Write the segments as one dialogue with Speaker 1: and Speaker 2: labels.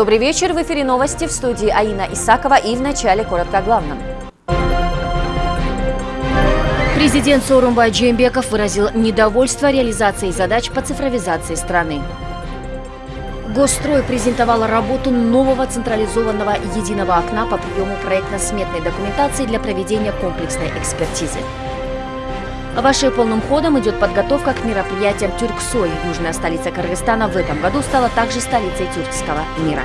Speaker 1: Добрый вечер. В эфире новости в студии Аина Исакова и в начале коротко о главном. Президент Сорумбай Джембеков выразил недовольство реализацией задач по цифровизации страны. Госстрой презентовала работу нового централизованного единого окна по приему проектно-сметной документации для проведения комплексной экспертизы. В Вашей полным ходом идет подготовка к мероприятиям Тюрксой. Южная столица Кыргызстана в этом году стала также столицей тюркского мира.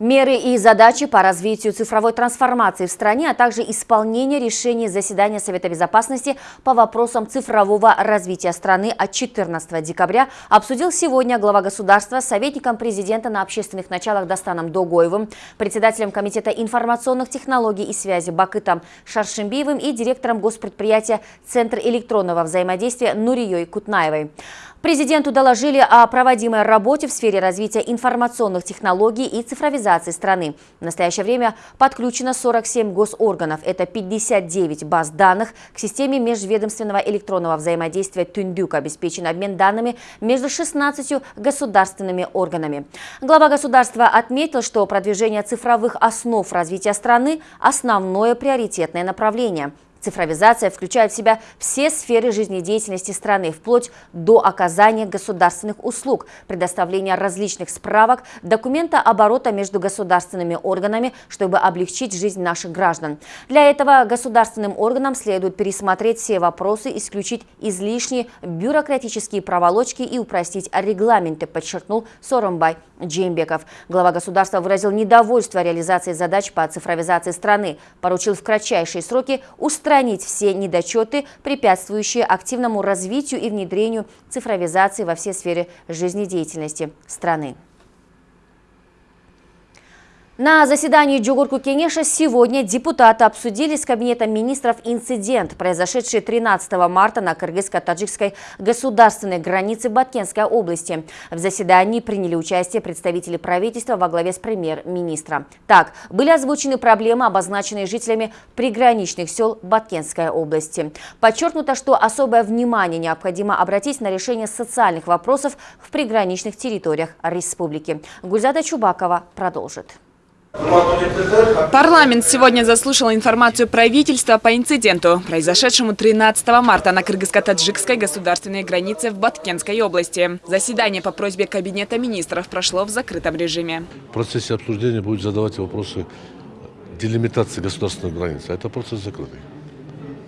Speaker 1: Меры и задачи по развитию цифровой трансформации в стране, а также исполнение решений заседания Совета Безопасности по вопросам цифрового развития страны от 14 декабря обсудил сегодня глава государства с советником президента на общественных началах Достаном Догоевым, председателем Комитета информационных технологий и связи Бакытом Шаршимбиевым и директором госпредприятия Центр электронного взаимодействия Нурией Кутнаевой. Президенту доложили о проводимой работе в сфере развития информационных технологий и цифровизации страны. В настоящее время подключено 47 госорганов. Это 59 баз данных. К системе межведомственного электронного взаимодействия Тюндюк обеспечен обмен данными между 16 государственными органами. Глава государства отметил, что продвижение цифровых основ развития страны – основное приоритетное направление. Цифровизация включает в себя все сферы жизнедеятельности страны, вплоть до оказания государственных услуг, предоставления различных справок, документа оборота между государственными органами, чтобы облегчить жизнь наших граждан. Для этого государственным органам следует пересмотреть все вопросы, исключить излишние бюрократические проволочки и упростить регламенты, подчеркнул Соромбай Джеймбеков. Глава государства выразил недовольство реализацией задач по цифровизации страны, поручил в кратчайшие сроки устранить все недочеты, препятствующие активному развитию и внедрению цифровизации во все сферы жизнедеятельности страны. На заседании Джугурку Кенеша сегодня депутаты обсудили с Кабинетом министров инцидент, произошедший 13 марта на кыргызско-таджикской государственной границе Баткенской области. В заседании приняли участие представители правительства во главе с премьер-министра. Так, были озвучены проблемы, обозначенные жителями приграничных сел Баткенской области. Подчеркнуто, что особое внимание необходимо обратить на решение социальных вопросов в приграничных территориях республики. Гульзада Чубакова продолжит.
Speaker 2: Парламент сегодня заслушал информацию правительства по инциденту, произошедшему 13 марта на кыргызско-таджикской государственной границе в Баткенской области. Заседание по просьбе Кабинета министров прошло в закрытом режиме.
Speaker 3: В процессе обсуждения будет задавать вопросы делимитации государственной границы. А это процесс закрытый.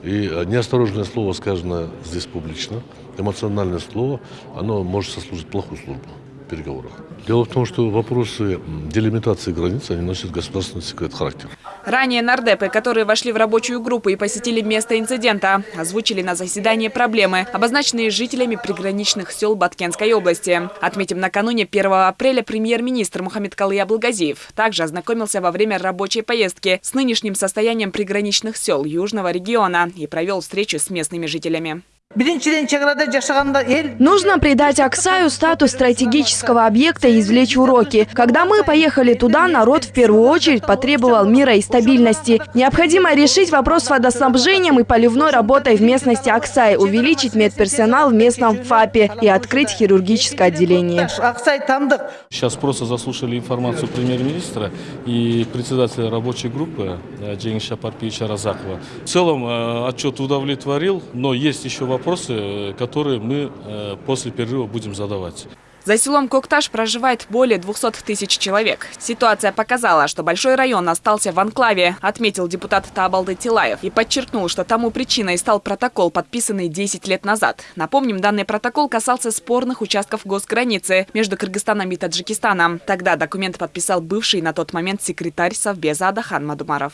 Speaker 3: И неосторожное слово, сказано здесь публично, эмоциональное слово, оно может сослужить плохую службу переговорах. Дело в том, что вопросы делимитации границ, они носят государственный секрет характер.
Speaker 2: Ранее нардепы, которые вошли в рабочую группу и посетили место инцидента, озвучили на заседании проблемы, обозначенные жителями приграничных сел Баткенской области. Отметим, накануне 1 апреля премьер-министр Мухаммед Калы Абылгазиев также ознакомился во время рабочей поездки с нынешним состоянием приграничных сел Южного региона и провел встречу с местными жителями.
Speaker 4: Нужно придать Аксаю статус стратегического объекта и извлечь уроки. Когда мы поехали туда, народ в первую очередь потребовал мира и стабильности. Необходимо решить вопрос с водоснабжением и поливной работой в местности Аксай, увеличить медперсонал в местном ФАПе и открыть хирургическое отделение.
Speaker 5: Сейчас просто заслушали информацию премьер-министра и председателя рабочей группы э, Джейнша Парпича Разакова. В целом э, отчет удовлетворил, но есть еще вопрос вопросы, которые мы э, после перерыва будем задавать.
Speaker 2: За селом Кокташ проживает более 200 тысяч человек. Ситуация показала, что большой район остался в анклаве, отметил депутат Табалды Тилаев и подчеркнул, что тому причиной стал протокол, подписанный 10 лет назад. Напомним, данный протокол касался спорных участков госграницы между Кыргызстаном и Таджикистаном. Тогда документ подписал бывший на тот момент секретарь Совбеза Адахан Мадумаров.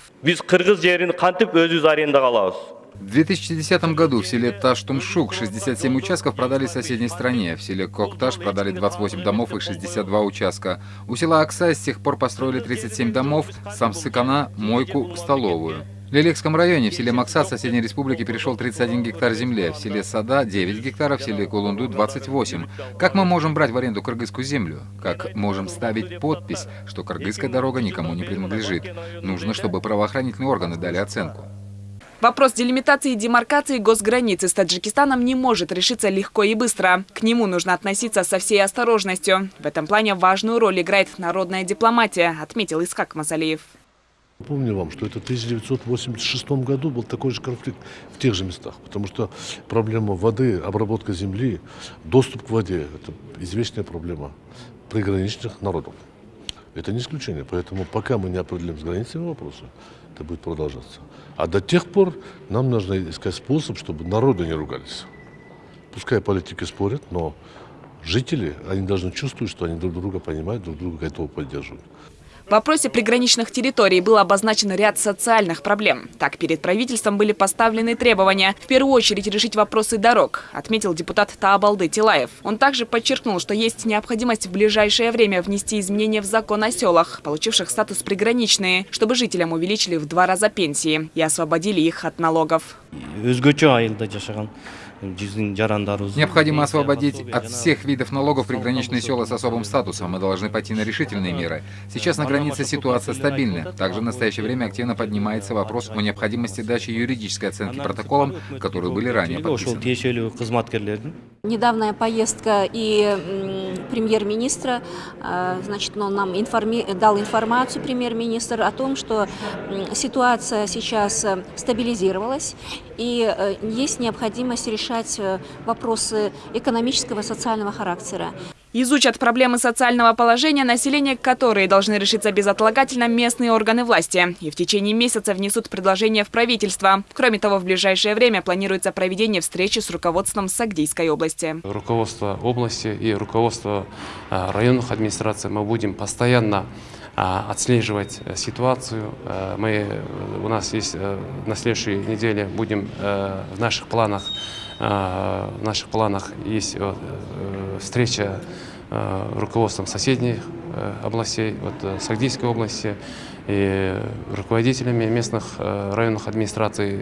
Speaker 6: В 2010 году в селе Таштумшук 67 участков продали соседней стране. В селе Кокташ продали 28 домов и 62 участка. У села Аксай с тех пор построили 37 домов, Самсыкана, мойку, столовую. В Лилекском районе в селе Максат соседней республики перешел 31 гектар земли, в селе Сада 9 гектаров, в селе Кулунду 28. Как мы можем брать в аренду кыргызскую землю? Как можем ставить подпись, что кыргызская дорога никому не принадлежит? Нужно, чтобы правоохранительные органы дали оценку.
Speaker 2: Вопрос делимитации и демаркации госграницы с Таджикистаном не может решиться легко и быстро. К нему нужно относиться со всей осторожностью. В этом плане важную роль играет народная дипломатия, отметил Искак Мазалиев.
Speaker 3: Помню вам, что это в 1986 году был такой же конфликт в тех же местах, потому что проблема воды, обработка земли, доступ к воде – это известная проблема приграничных народов. Это не исключение, поэтому пока мы не определим с границами вопросы, это будет продолжаться. А до тех пор нам нужно искать способ, чтобы народы не ругались. Пускай политики спорят, но жители, они должны чувствовать, что они друг друга понимают, друг друга готовы поддерживать.
Speaker 2: В вопросе приграничных территорий был обозначен ряд социальных проблем. Так, перед правительством были поставлены требования в первую очередь решить вопросы дорог, отметил депутат Таабалды Тилаев. Он также подчеркнул, что есть необходимость в ближайшее время внести изменения в закон о селах, получивших статус приграничные, чтобы жителям увеличили в два раза пенсии и освободили их от налогов.
Speaker 6: Необходимо освободить от всех видов налогов приграничные села с особым статусом. Мы должны пойти на решительные меры. Сейчас на границе ситуация стабильна. Также в настоящее время активно поднимается вопрос о необходимости дачи юридической оценки протоколам, которые были ранее подписаны.
Speaker 7: Недавняя поездка и премьер-министра, э, значит, он нам информи дал информацию, премьер-министр, о том, что ситуация сейчас э, стабилизировалась и э, есть необходимость решать вопросы экономического и социального характера.
Speaker 2: Изучат проблемы социального положения населения, которые должны решиться безотлагательно местные органы власти. И в течение месяца внесут предложения в правительство. Кроме того, в ближайшее время планируется проведение встречи с руководством Сагдийской области.
Speaker 8: Руководство области и руководство районных администраций мы будем постоянно отслеживать ситуацию. Мы, у нас есть на следующей неделе будем в наших планах в наших планах есть встреча руководством соседних областей, вот Сагдийской области, и руководителями местных районных администраций.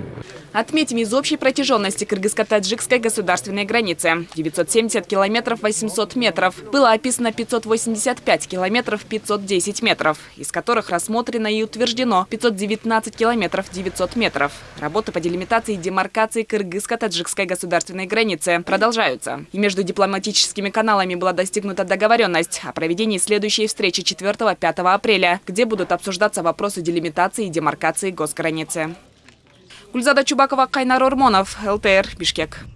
Speaker 2: Отметим, из общей протяженности кыргызско-таджикской государственной границы 970 километров 800 метров было описано 585 километров 510 метров, из которых рассмотрено и утверждено 519 километров 900 метров. Работы по делимитации и демаркации кыргызско-таджикской государственной границы продолжаются. И между дипломатическими каналами была достигнута договоренность о проведении следующей встречи 4-5 апреля, где будут обсуждаться вопросы делимитации и демаркации госграницы. Гульзада Чубакова, Кайнар Ормонов, ЛТР, Бишкек.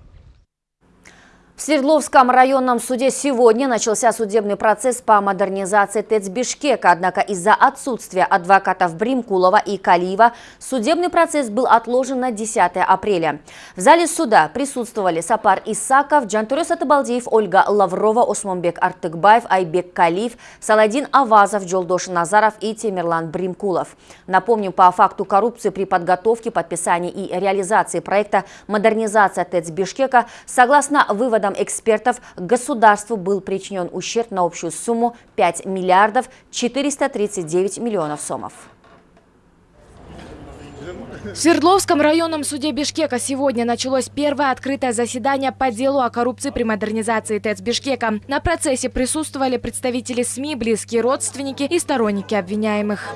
Speaker 1: В Свердловском районном суде сегодня начался судебный процесс по модернизации ТЭЦ Бишкека, однако из-за отсутствия адвокатов Бримкулова и Калиева судебный процесс был отложен на 10 апреля. В зале суда присутствовали Сапар Исаков, Джантурес Атабалдеев, Ольга Лаврова, Осмонбек Артыкбаев, Айбек Калиев, Саладин Авазов, Джолдош Назаров и Темирлан Бримкулов. Напомним, по факту коррупции при подготовке, подписании и реализации проекта «Модернизация ТЭЦ Бишкека» согласно выводам экспертов, государству был причинен ущерб на общую сумму 5 миллиардов 439 миллионов сомов.
Speaker 9: В Свердловском районном суде Бишкека сегодня началось первое открытое заседание по делу о коррупции при модернизации ТЭЦ Бишкека. На процессе присутствовали представители СМИ, близкие родственники и сторонники обвиняемых.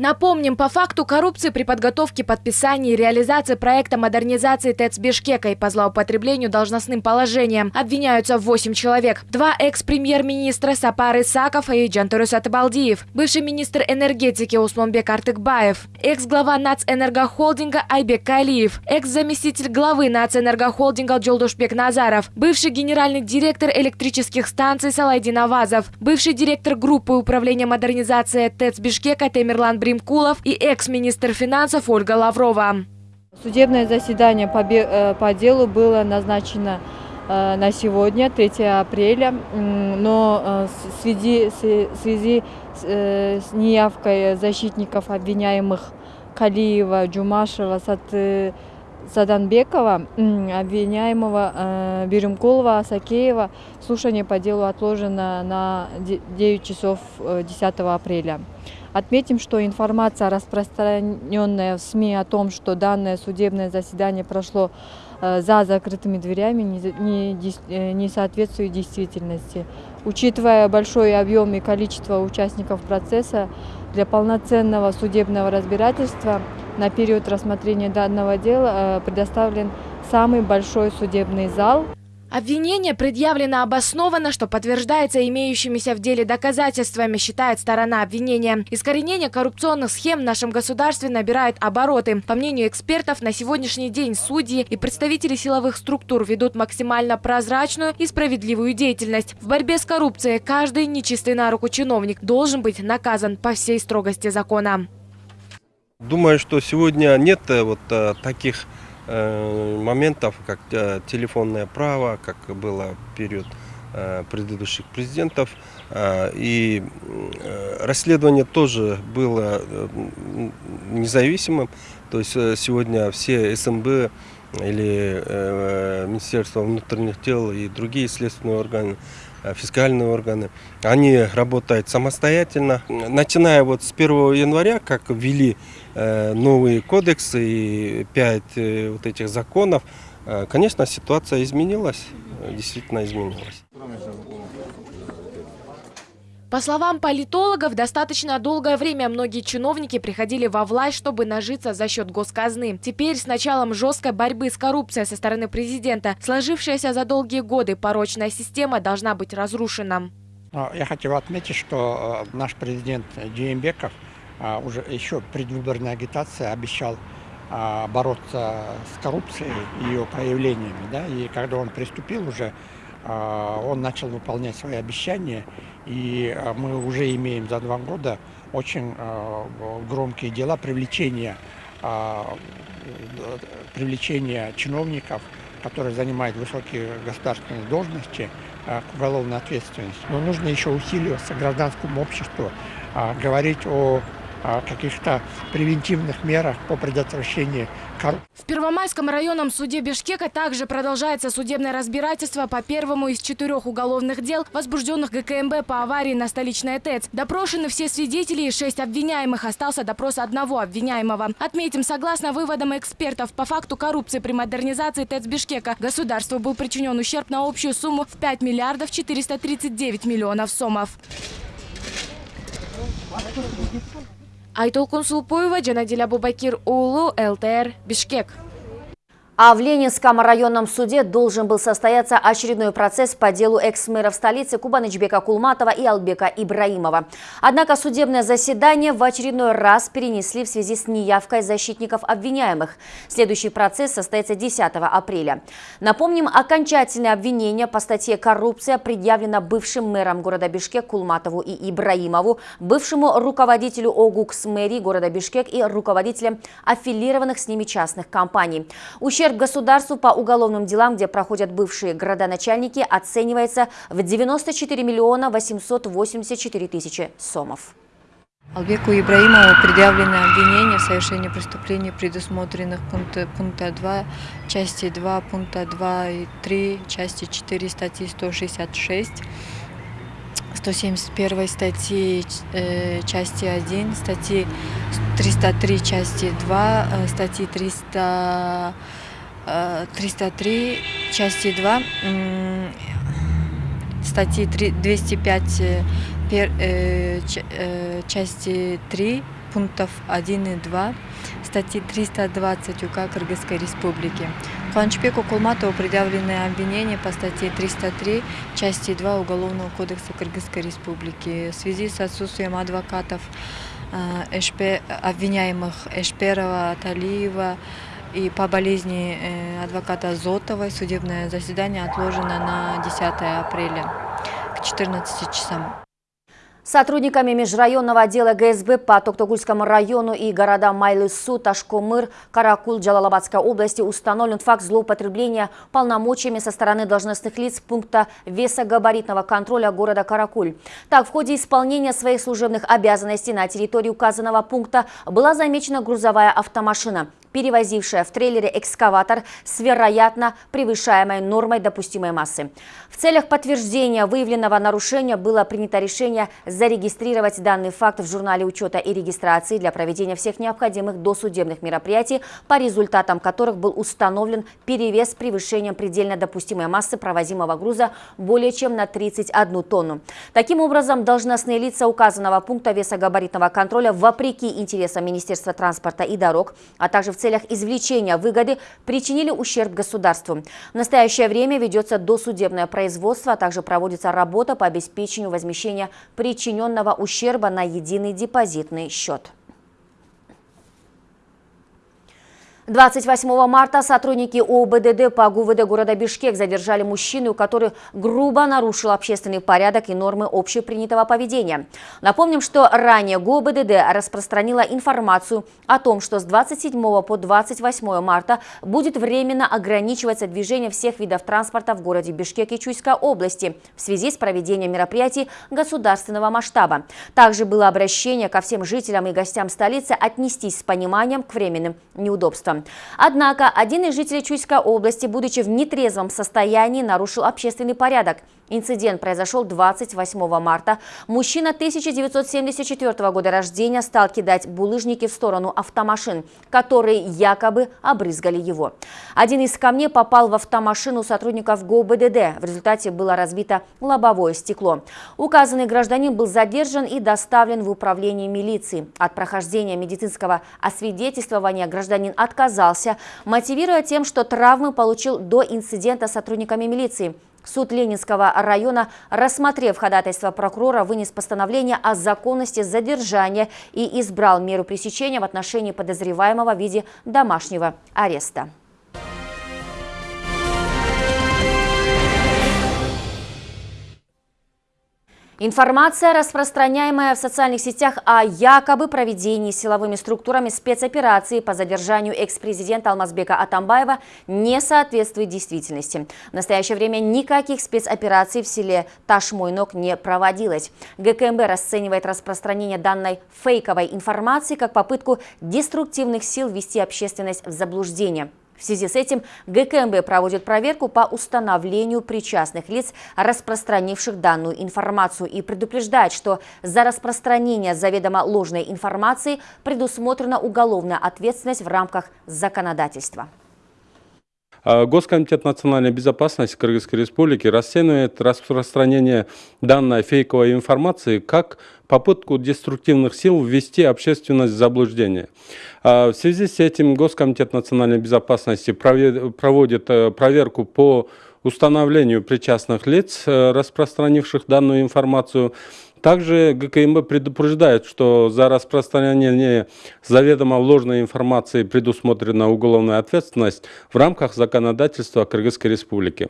Speaker 9: Напомним, по факту коррупции при подготовке, подписании и реализации проекта модернизации ТЭЦ Бишкека и по злоупотреблению должностным положением обвиняются 8 человек. Два экс-премьер-министра Сапар Исаков и Джантурус Атабалдиев, бывший министр энергетики Усмонбек Артыкбаев, экс-глава Нацэнергохолдинга Айбек Калиев, экс-заместитель главы Нацэнергохолдинга Джолдушбек Назаров, бывший генеральный директор электрических станций Салайдин Авазов, бывший директор группы управления модернизации ТЭЦ Бишкека Темирлан Бримкулов и экс-министр финансов Ольга Лаврова.
Speaker 10: Судебное заседание по, э, делу было назначено э, на сегодня, 3 апреля, но э, в связи, в связи с неявкой защитников обвиняемых Калиева, Джумашева, Сат, Саданбекова, обвиняемого Беремкулова, Асакеева, слушание по делу отложено на 9 часов 10 апреля. Отметим, что информация, распространенная в СМИ о том, что данное судебное заседание прошло э, за закрытыми дверями, э, не соответствует действительности. Учитывая большой объем и количество участников процесса, для полноценного судебного разбирательства на период рассмотрения данного дела э, предоставлен самый большой судебный зал.
Speaker 9: Обвинение предъявлено обоснованно, что подтверждается имеющимися в деле доказательствами, считает сторона обвинения. Искоренение коррупционных схем в нашем государстве набирает обороты. По мнению экспертов, на сегодняшний день судьи и представители силовых структур ведут максимально прозрачную и справедливую деятельность. В борьбе с коррупцией каждый нечистый на руку чиновник должен быть наказан по всей строгости закона.
Speaker 11: Думаю, что сегодня нет э, вот э, таких моментов, как э, телефонное право, как было в период э, предыдущих президентов. И расследование тоже было независимым. То есть сегодня все СМБ или Министерство внутренних дел и другие следственные органы фискальные органы, они работают самостоятельно. Начиная вот с 1 января, как ввели Э, новые кодексы и пять э, вот этих законов, э, конечно, ситуация изменилась, действительно изменилась.
Speaker 9: По словам политологов, достаточно долгое время многие чиновники приходили во власть, чтобы нажиться за счет госказны. Теперь с началом жесткой борьбы с коррупцией со стороны президента сложившаяся за долгие годы порочная система должна быть разрушена.
Speaker 12: Я хотел отметить, что наш президент а, уже еще предвыборная агитация обещал а, бороться с коррупцией и ее проявлениями. Да? И когда он приступил уже, а, он начал выполнять свои обещания. И мы уже имеем за два года очень громкие дела привлечения, привлечения чиновников, которые занимают высокие государственные должности, к уголовной ответственности. Но нужно еще усиливаться гражданскому обществу, говорить о каких-то превентивных мерах по предотвращению коррупции.
Speaker 9: В Первомайском районном суде Бишкека также продолжается судебное разбирательство по первому из четырех уголовных дел, возбужденных ГКМБ по аварии на столичной ТЭЦ. Допрошены все свидетели и шесть обвиняемых. Остался допрос одного обвиняемого. Отметим, согласно выводам экспертов, по факту коррупции при модернизации ТЭЦ Бишкека государству был причинен ущерб на общую сумму в 5 миллиардов 439 миллионов сомов. айтолкун сулпоева жана диля бубакир уулу лтр бишкек.
Speaker 1: А в Ленинском районном суде должен был состояться очередной процесс по делу экс-мэров столицы Кубанычбека Кулматова и Албека Ибраимова. Однако судебное заседание в очередной раз перенесли в связи с неявкой защитников обвиняемых. Следующий процесс состоится 10 апреля. Напомним, окончательное обвинение по статье «Коррупция» предъявлено бывшим мэром города Бишкек Кулматову и Ибраимову, бывшему руководителю ОГУКС мэрии города Бишкек и руководителям аффилированных с ними частных компаний. Ущерб Ущерб государству по уголовным делам, где проходят бывшие градоначальники, оценивается в 94 миллиона 884 тысячи сомов.
Speaker 10: Албеку Ибраимову предъявлены обвинения в совершении преступлений, предусмотренных пункта, пункта 2, части 2, пункта 2 и 3, части 4 статьи 166, 171 статьи э, части 1, статьи 303 части 2, э, статьи 300 303 части 2 статьи 205 пер, э, э, части 3 пунктов 1 и 2 статьи 320 УК Кыргызской Республики. Куанчбеку Кулматову предъявлены обвинения по статье 303 части 2 Уголовного кодекса Кыргызской Республики в связи с отсутствием адвокатов э, Эшпе, обвиняемых Эшперова, Талиева, и по болезни э, адвоката Зотовой судебное заседание отложено на 10 апреля к 14 часам.
Speaker 1: Сотрудниками межрайонного отдела ГСБ по Токтогульскому району и городам Майлысу, Ташкомыр, Каракул, Джалалабадской области установлен факт злоупотребления полномочиями со стороны должностных лиц пункта весогабаритного контроля города Каракуль. Так, в ходе исполнения своих служебных обязанностей на территории указанного пункта была замечена грузовая автомашина. Перевозившая в трейлере экскаватор с вероятно превышаемой нормой допустимой массы. В целях подтверждения выявленного нарушения было принято решение зарегистрировать данный факт в журнале учета и регистрации для проведения всех необходимых досудебных мероприятий, по результатам которых был установлен перевес с превышением предельно допустимой массы провозимого груза более чем на 31 тонну. Таким образом, должностные лица указанного пункта весогабаритного контроля вопреки интересам Министерства транспорта и дорог, а также в целях извлечения выгоды причинили ущерб государству. В настоящее время ведется досудебное производство, а также проводится работа по обеспечению возмещения причиненного ущерба на единый депозитный счет. 28 марта сотрудники ОБДД по ГУВД города Бишкек задержали мужчину, который грубо нарушил общественный порядок и нормы общепринятого поведения. Напомним, что ранее ГУБДД распространила информацию о том, что с 27 по 28 марта будет временно ограничиваться движение всех видов транспорта в городе Бишкек и Чуйской области в связи с проведением мероприятий государственного масштаба. Также было обращение ко всем жителям и гостям столицы отнестись с пониманием к временным неудобствам. Однако один из жителей Чуйской области, будучи в нетрезвом состоянии, нарушил общественный порядок – Инцидент произошел 28 марта. Мужчина 1974 года рождения стал кидать булыжники в сторону автомашин, которые якобы обрызгали его. Один из камней попал в автомашину сотрудников ГОБДД. В результате было разбито лобовое стекло. Указанный гражданин был задержан и доставлен в управление милиции. От прохождения медицинского освидетельствования гражданин отказался, мотивируя тем, что травмы получил до инцидента сотрудниками милиции. Суд Ленинского района, рассмотрев ходатайство прокурора, вынес постановление о законности задержания и избрал меру пресечения в отношении подозреваемого в виде домашнего ареста. Информация, распространяемая в социальных сетях о якобы проведении силовыми структурами спецоперации по задержанию экс-президента Алмазбека Атамбаева, не соответствует действительности. В настоящее время никаких спецопераций в селе Ташмойнок не проводилось. ГКМБ расценивает распространение данной фейковой информации как попытку деструктивных сил ввести общественность в заблуждение. В связи с этим ГКМБ проводит проверку по установлению причастных лиц, распространивших данную информацию, и предупреждает, что за распространение заведомо ложной информации предусмотрена уголовная ответственность в рамках законодательства.
Speaker 13: А, Госкомитет национальной безопасности Кыргызской Республики расценивает распространение данной фейковой информации как попытку деструктивных сил ввести общественность в заблуждение. А, в связи с этим Госкомитет национальной безопасности проводит э, проверку по установлению причастных лиц, э, распространивших данную информацию, также ГКМБ предупреждает, что за распространение заведомо ложной информации предусмотрена уголовная ответственность в рамках законодательства Кыргызской Республики.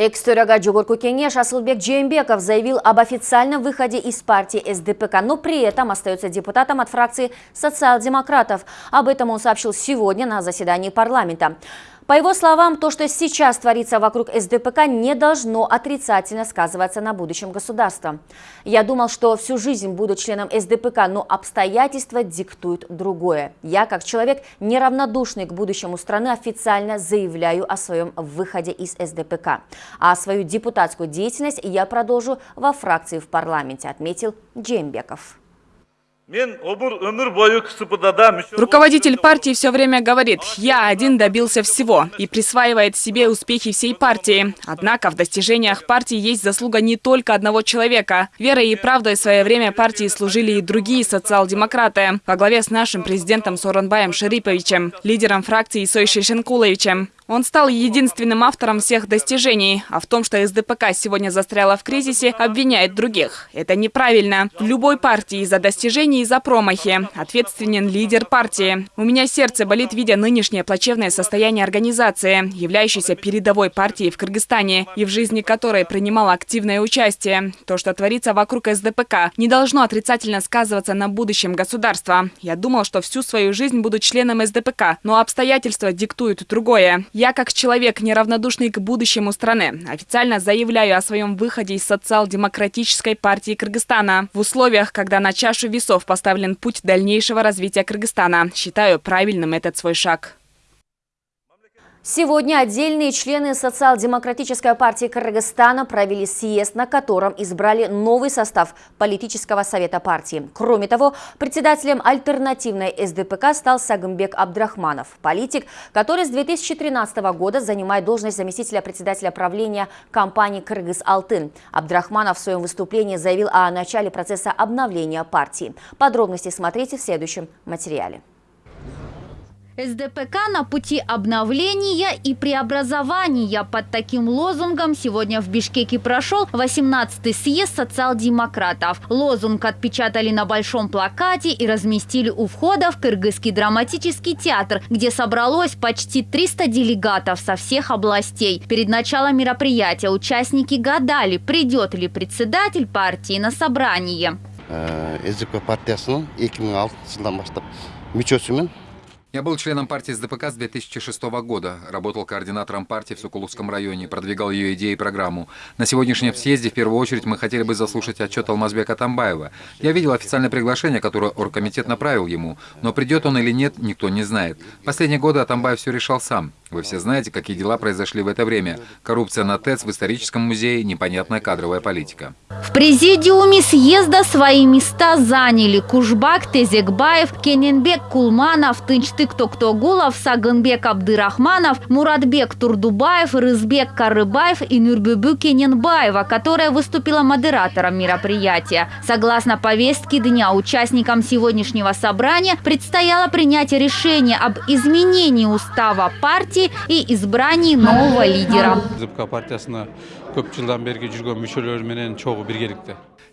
Speaker 1: Экс-төрага Джугурку Кенеш Асылбек Джеймбеков заявил об официальном выходе из партии СДПК, но при этом остается депутатом от фракции социал-демократов. Об этом он сообщил сегодня на заседании парламента. По его словам, то, что сейчас творится вокруг СДПК, не должно отрицательно сказываться на будущем государства. Я думал, что всю жизнь буду членом СДПК, но обстоятельства диктуют другое. Я, как человек, неравнодушный к будущему страны, официально заявляю о своем выходе из СДПК. А свою депутатскую деятельность я продолжу во фракции в парламенте, отметил Джембеков.
Speaker 2: Руководитель партии все время говорит, я один добился всего и присваивает себе успехи всей партии. Однако в достижениях партии есть заслуга не только одного человека. Верой и правдой в свое время партии служили и другие социал-демократы во главе с нашим президентом Соронбаем Шариповичем, лидером фракции Сой Шишенкуловичем. Он стал единственным автором всех достижений, а в том, что СДПК сегодня застряла в кризисе, обвиняет других. Это неправильно. Любой партии за достижения и за промахи ответственен лидер партии. У меня сердце болит, видя нынешнее плачевное состояние организации, являющейся передовой партией в Кыргызстане и в жизни которой принимала активное участие. То, что творится вокруг СДПК, не должно отрицательно сказываться на будущем государства. Я думал, что всю свою жизнь буду членом СДПК, но обстоятельства диктуют другое. Я, как человек, неравнодушный к будущему страны, официально заявляю о своем выходе из социал-демократической партии Кыргызстана. В условиях, когда на чашу весов поставлен путь дальнейшего развития Кыргызстана, считаю правильным этот свой шаг.
Speaker 1: Сегодня отдельные члены Социал-демократической партии Кыргызстана провели съезд, на котором избрали новый состав политического совета партии. Кроме того, председателем альтернативной СДПК стал Сагымбек Абдрахманов, политик, который с 2013 года занимает должность заместителя председателя правления компании «Кыргыз-Алтын». Абдрахманов в своем выступлении заявил о начале процесса обновления партии. Подробности смотрите в следующем материале.
Speaker 14: СДПК на пути обновления и преобразования. Под таким лозунгом сегодня в Бишкеке прошел 18-й съезд социал-демократов. Лозунг отпечатали на большом плакате и разместили у входа в Кыргызский драматический театр, где собралось почти 300 делегатов со всех областей. Перед началом мероприятия участники гадали, придет ли председатель партии на собрание.
Speaker 15: СДП партиясының 2006 жылдан бастап мүшесімін
Speaker 6: я был членом партии СДПК с 2006 года, работал координатором партии в Сокуловском районе, продвигал ее идеи и программу. На сегодняшнем съезде в первую очередь мы хотели бы заслушать отчет Алмазбека Тамбаева. Я видел официальное приглашение, которое оргкомитет направил ему, но придет он или нет, никто не знает. Последние годы Атамбаев все решал сам. Вы все знаете, какие дела произошли в это время. Коррупция на ТЭЦ в историческом музее, непонятная кадровая политика.
Speaker 14: В президиуме съезда свои места заняли Кушбак Тезекбаев, Кененбек Кулманов, Тынчтык Токтогулов, Сагынбек Абдырахманов, Муратбек Турдубаев, Рызбек Карыбаев и Нюрбюбю Кененбаева, которая выступила модератором мероприятия. Согласно повестке дня, участникам сегодняшнего собрания предстояло принять решение об изменении устава партии партии и избрании нового лидера.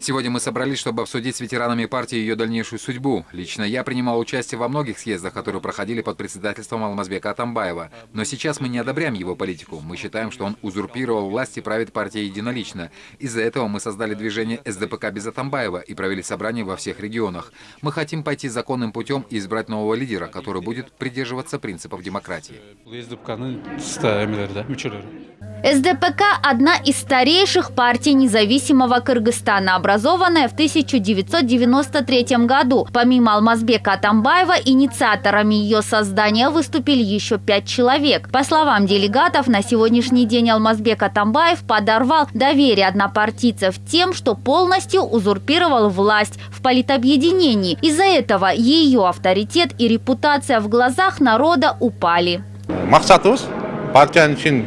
Speaker 6: Сегодня мы собрались, чтобы обсудить с ветеранами партии ее дальнейшую судьбу. Лично я принимал участие во многих съездах, которые проходили под председательством Алмазбека Атамбаева. Но сейчас мы не одобряем его политику. Мы считаем, что он узурпировал власть и правит партией единолично. Из-за этого мы создали движение СДПК без Атамбаева и провели собрания во всех регионах. Мы хотим пойти законным путем и избрать нового лидера, который будет придерживаться принципов демократии.
Speaker 14: СДПК – одна из старейших партий независимого Кыргызстана, образованная в 1993 году. Помимо Алмазбека Атамбаева, инициаторами ее создания выступили еще пять человек. По словам делегатов, на сегодняшний день Алмазбек Атамбаев подорвал доверие однопартийцев тем, что полностью узурпировал власть в политобъединении. Из-за этого ее авторитет и репутация в глазах народа упали.
Speaker 16: Мақсатымыз партияның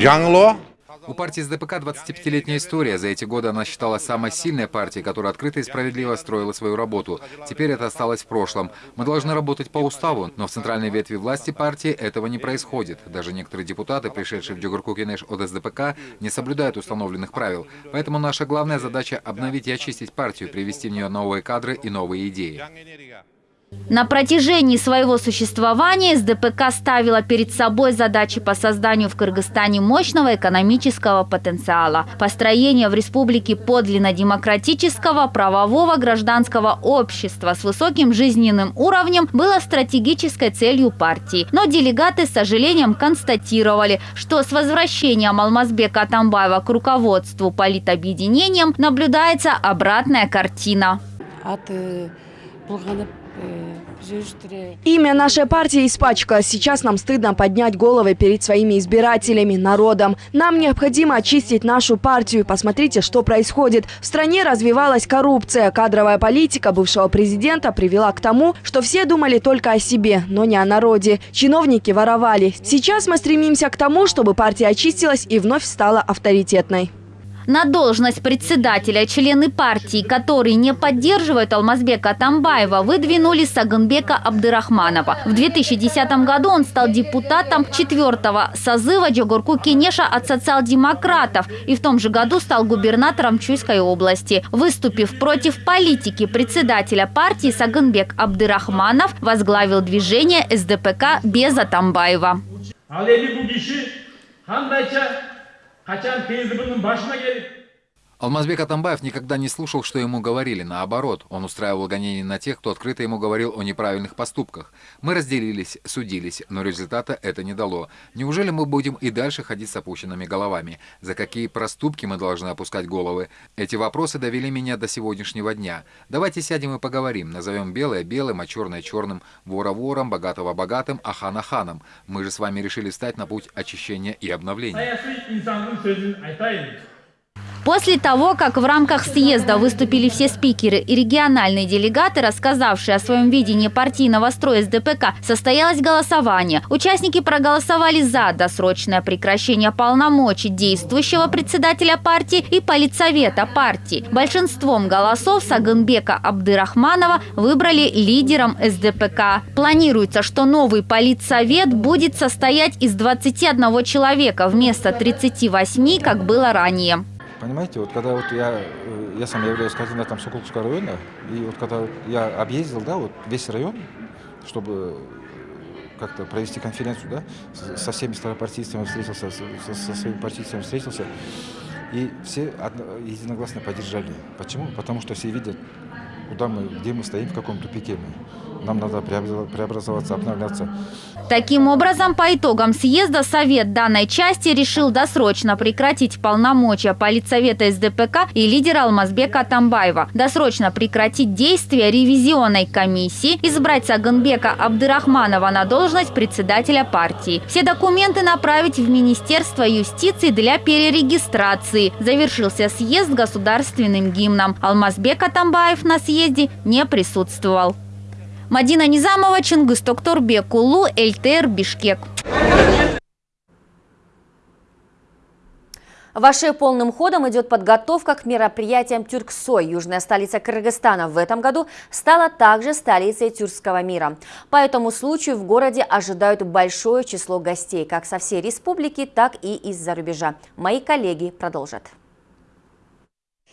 Speaker 16: жаңылуы
Speaker 6: у партии СДПК 25-летняя история. За эти годы она считалась самой сильной партией, которая открыто и справедливо строила свою работу. Теперь это осталось в прошлом. Мы должны работать по уставу, но в центральной ветви власти партии этого не происходит. Даже некоторые депутаты, пришедшие в Джугурку-Кенеш от СДПК, не соблюдают установленных правил. Поэтому наша главная задача – обновить и очистить партию, привести в нее новые кадры и новые идеи.
Speaker 14: На протяжении своего существования СДПК ставила перед собой задачи по созданию в Кыргызстане мощного экономического потенциала, построения в республике подлинно демократического, правового гражданского общества с высоким жизненным уровнем было стратегической целью партии. Но делегаты с сожалением констатировали, что с возвращением Алмазбека Атамбаева к руководству политобъединением наблюдается обратная картина. От
Speaker 4: Имя нашей партии испачкалось. Сейчас нам стыдно поднять головы перед своими избирателями, народом. Нам необходимо очистить нашу партию. Посмотрите, что происходит. В стране развивалась коррупция. Кадровая политика бывшего президента привела к тому, что все думали только о себе, но не о народе. Чиновники воровали. Сейчас мы стремимся к тому, чтобы партия очистилась и вновь стала авторитетной.
Speaker 14: На должность председателя члены партии, которые не поддерживают Алмазбека Атамбаева, выдвинули Саганбека Абдырахманова. В 2010 году он стал депутатом четвертого созыва Джогурку Кенеша от социал-демократов и в том же году стал губернатором Чуйской области. Выступив против политики председателя партии, Саганбек Абдырахманов возглавил движение СДПК без Атамбаева.
Speaker 6: kaçan Teyze bunun başına gelip Алмазбек Атамбаев никогда не слушал, что ему говорили. Наоборот, он устраивал гонения на тех, кто открыто ему говорил о неправильных поступках. Мы разделились, судились, но результата это не дало. Неужели мы будем и дальше ходить с опущенными головами? За какие проступки мы должны опускать головы? Эти вопросы довели меня до сегодняшнего дня. Давайте сядем и поговорим. Назовем белое белым, а черное черным, вора вором, богатого богатым, а хана ханом. Мы же с вами решили встать на путь очищения и обновления.
Speaker 14: После того, как в рамках съезда выступили все спикеры и региональные делегаты, рассказавшие о своем видении партийного строя СДПК, состоялось голосование. Участники проголосовали за досрочное прекращение полномочий действующего председателя партии и политсовета партии. Большинством голосов Сагынбека Абдырахманова выбрали лидером СДПК. Планируется, что новый политсовет будет состоять из 21 человека вместо 38, как было ранее.
Speaker 17: Понимаете, вот когда вот я, э, я сам являюсь координатором Соколовского района, и вот когда вот я объездил, да, вот весь район, чтобы как-то провести конференцию, да, со всеми старопартийцами встретился, со, со своими партийцами встретился, и все единогласно поддержали. Почему? Потому что все видят, куда мы, где мы стоим, в каком тупике мы. Нам надо преобразоваться, обновляться.
Speaker 14: Таким образом, по итогам съезда Совет данной части решил досрочно прекратить полномочия политсовета СДПК и лидера Алмазбека Атамбаева, досрочно прекратить действия ревизионной комиссии, избрать Саганбека Абдырахманова на должность председателя партии. Все документы направить в Министерство юстиции для перерегистрации. Завершился съезд государственным гимном. Алмазбек Атамбаев на съезде не присутствовал. Мадина Низамова, Чингис Токторбек, Улу, ЛТР, Бишкек.
Speaker 1: В полным ходом идет подготовка к мероприятиям Тюрксой. Южная столица Кыргызстана в этом году стала также столицей тюркского мира. По этому случаю в городе ожидают большое число гостей, как со всей республики, так и из-за рубежа. Мои коллеги продолжат.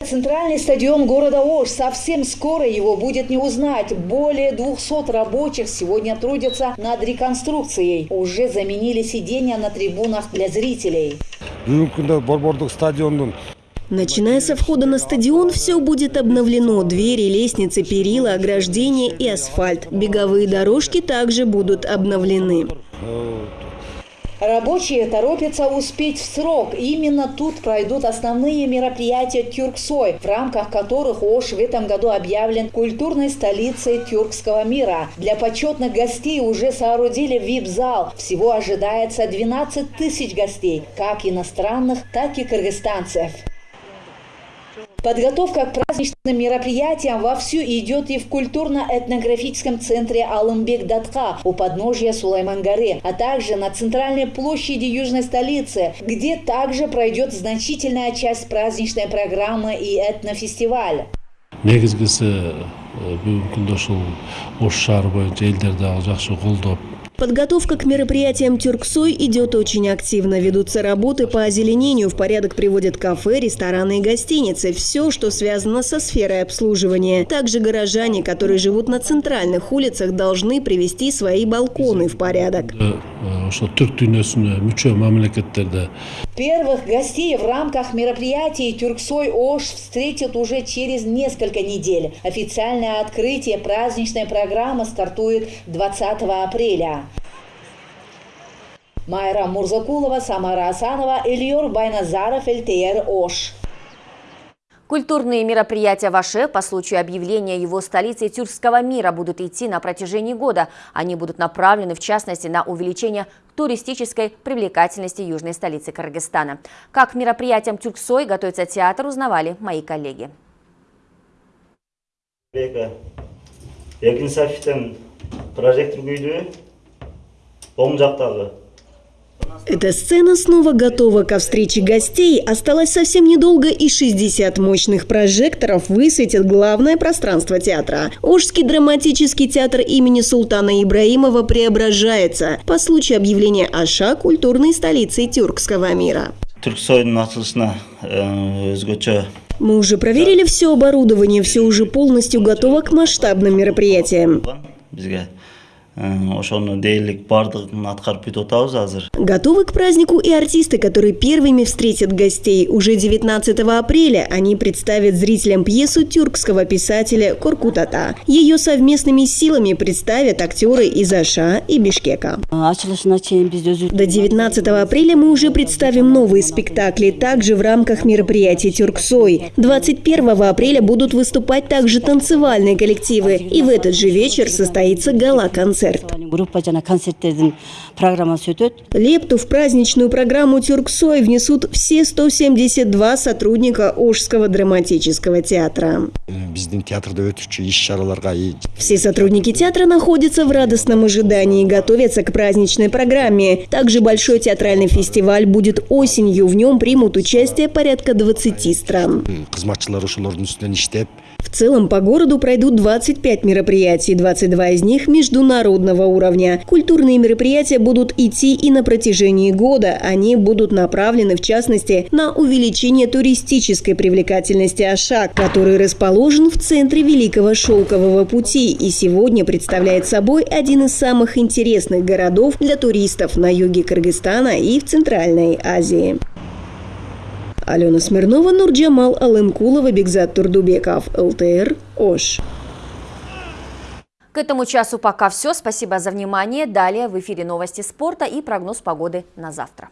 Speaker 18: Центральный стадион города Ош. Совсем скоро его будет не узнать. Более 200 рабочих сегодня трудятся над реконструкцией. Уже заменили сиденья на трибунах для зрителей.
Speaker 19: Начиная со входа на стадион, все будет обновлено. Двери, лестницы, перила, ограждения и асфальт. Беговые дорожки также будут обновлены.
Speaker 18: Рабочие торопятся успеть в срок. Именно тут пройдут основные мероприятия Тюрксой, в рамках которых Ош в этом году объявлен культурной столицей тюркского мира. Для почетных гостей уже соорудили вип-зал. Всего ожидается 12 тысяч гостей, как иностранных, так и кыргызстанцев. Подготовка к праздничным мероприятиям вовсю идет и в культурно-этнографическом центре Алымбек-Датка у подножья Сулайман-горы, а также на центральной площади южной столицы, где также пройдет значительная часть праздничной программы и
Speaker 20: колдоп
Speaker 19: Подготовка к мероприятиям Тюрксой идет очень активно. Ведутся работы по озеленению. В порядок приводят кафе, рестораны и гостиницы. Все, что связано со сферой обслуживания. Также горожане, которые живут на центральных улицах, должны привести свои балконы в порядок.
Speaker 18: Первых гостей в рамках мероприятий Тюрксой Ош встретят уже через несколько недель. Официальное открытие праздничной программы стартует 20 апреля. Майра Мурзакулова, Самара Асанова, Ильюр Байназаров, ЛТР Ош.
Speaker 1: Культурные мероприятия в Аше по случаю объявления его столицей тюркского мира будут идти на протяжении года. Они будут направлены, в частности, на увеличение туристической привлекательности южной столицы Кыргызстана. Как к мероприятиям Тюрксой готовится театр, узнавали мои коллеги.
Speaker 21: жактагы
Speaker 19: эта сцена снова готова ко встрече гостей. Осталось совсем недолго, и 60 мощных прожекторов высветят главное пространство театра. Ожский драматический театр имени Султана Ибраимова преображается по случаю объявления Аша культурной столицей тюркского мира. Мы уже проверили все оборудование, все уже полностью готово к масштабным мероприятиям.
Speaker 21: Ошону дээрлик баардыгын аткарып бүтүп атабыз азыр
Speaker 19: Готовы к празднику и артисты, которые первыми встретят гостей. Уже 19 апреля они представят зрителям пьесу тюркского писателя Коркутата. Ее совместными силами представят актеры из Аша и Бишкека. До 19 апреля мы уже представим новые спектакли, также в рамках мероприятий «Тюрксой». 21 апреля будут выступать также танцевальные коллективы. И в этот же вечер состоится гала-концерт. Лепту в праздничную программу «Тюрксой» внесут все 172 сотрудника Ожского драматического театра. Все сотрудники театра находятся в радостном ожидании и готовятся к праздничной программе. Также большой театральный фестиваль будет осенью. В нем примут участие порядка 20 стран. В целом по городу пройдут 25 мероприятий, 22 из них международного уровня. Культурные мероприятия будут идти и на протяжении года. Они будут направлены, в частности, на увеличение туристической привлекательности Ашак, который расположен в центре Великого Шелкового пути и сегодня представляет собой один из самых интересных городов для туристов на юге Кыргызстана и в Центральной Азии. Алена Смирнова, Нурджамал Алымкулова, Бекзат Турдубеков, ЛТР, Ош.
Speaker 1: К этому часу пока все. Спасибо за внимание. Далее в эфире новости спорта и прогноз погоды на завтра.